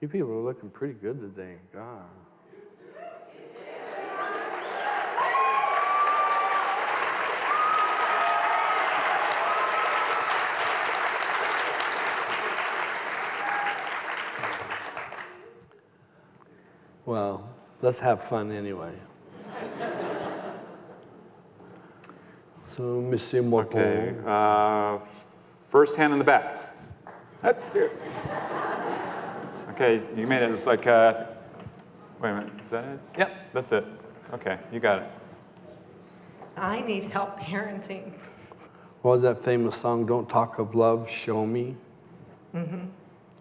You people are looking pretty good today. God. Well, let's have fun anyway. so, Monsieur Morpon. Okay, uh, first hand in the back. Up here. Okay, you made it. It's like, uh, wait a minute, is that it? Yep, that's it. Okay, you got it. I need help parenting. What was that famous song, Don't Talk of Love, Show Me? Mm-hmm.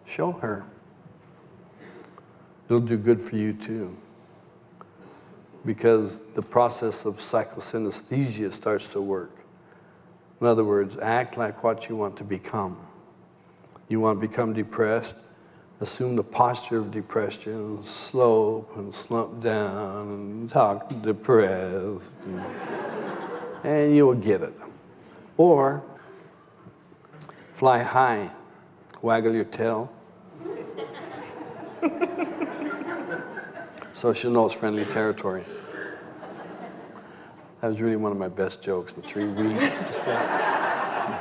Show her. It'll do good for you too. Because the process of psychosynesthesia starts to work. In other words, act like what you want to become. You want to become depressed, assume the posture of depression, slope and slump down and talk depressed. And, and you'll get it. Or fly high, waggle your tail. so she'll know it's friendly territory. That was really one of my best jokes in three weeks.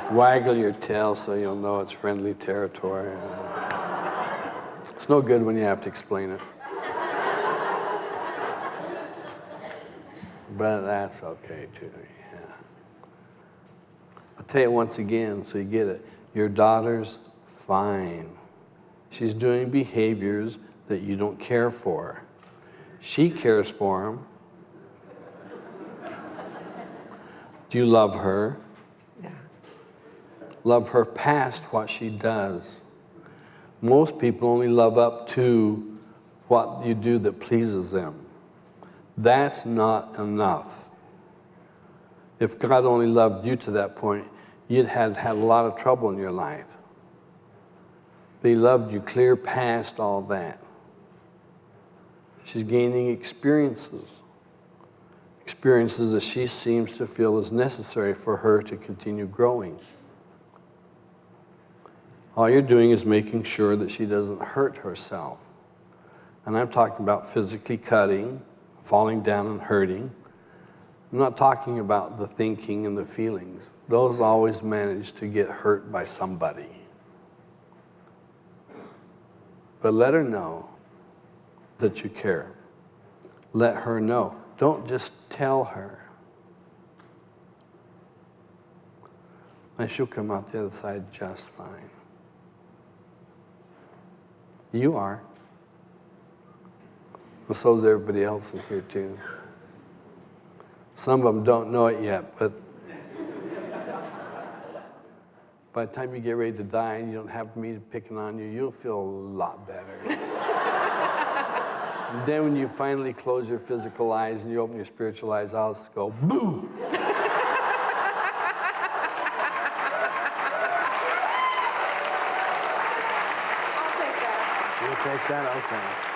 waggle your tail so you'll know it's friendly territory. It's no good when you have to explain it. But that's okay too. Yeah. I'll tell you once again so you get it. Your daughter's fine. She's doing behaviors that you don't care for. She cares for them. Do you love her? Yeah. Love her past what she does. Most people only love up to what you do that pleases them. That's not enough. If God only loved you to that point, you'd had had a lot of trouble in your life. But he loved you clear past all that. She's gaining experiences. Experiences that she seems to feel is necessary for her to continue growing. All you're doing is making sure that she doesn't hurt herself. And I'm talking about physically cutting, falling down and hurting. I'm not talking about the thinking and the feelings. Those always manage to get hurt by somebody. But let her know that you care. Let her know. Don't just tell her. And she'll come out the other side just fine. You are. Well, so is everybody else in here too. Some of them don't know it yet, but by the time you get ready to die and you don't have me picking on you, you'll feel a lot better. and then when you finally close your physical eyes and you open your spiritual eyes, I'll just go, boo! Take that. You'll? Okay.